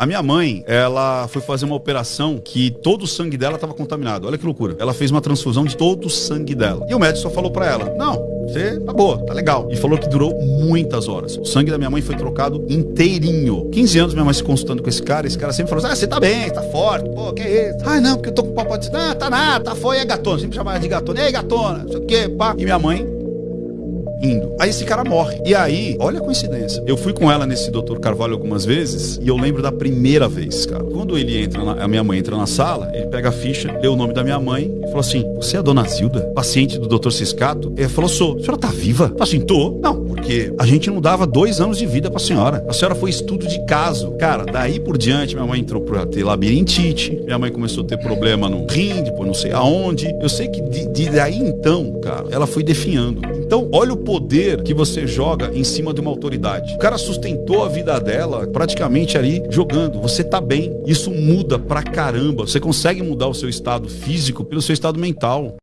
A minha mãe, ela foi fazer uma operação que todo o sangue dela estava contaminado. Olha que loucura. Ela fez uma transfusão de todo o sangue dela. E o médico só falou para ela: Não, você tá boa, tá legal. E falou que durou muitas horas. O sangue da minha mãe foi trocado inteirinho. 15 anos minha mãe se consultando com esse cara. Esse cara sempre falou assim: Ah, você tá bem, tá forte. Pô, que é isso? Ah, não, porque eu tô com papo de. Ah, tá nada, tá foi, é gatona. Sempre chamava de gatona. Ei, gatona, não sei o quê, pá. E minha mãe indo. Aí esse cara morre. E aí, olha a coincidência. Eu fui com ela nesse Dr. Carvalho algumas vezes e eu lembro da primeira vez, cara. Quando ele entra, na, a minha mãe entra na sala, ele pega a ficha, lê o nome da minha mãe e falou assim: Você é a dona Zilda? Paciente do Dr. Ciscato? Ele falou: Sou. A senhora tá viva? Eu assim: Tô. Não, porque a gente não dava dois anos de vida pra senhora. A senhora foi estudo de caso. Cara, daí por diante, minha mãe entrou pra ter labirintite, minha mãe começou a ter problema no rim, depois não sei aonde. Eu sei que de, de daí então, cara, ela foi definhando. Então, olha o poder que você joga em cima de uma autoridade. O cara sustentou a vida dela praticamente ali jogando. Você tá bem. Isso muda pra caramba. Você consegue mudar o seu estado físico pelo seu estado mental.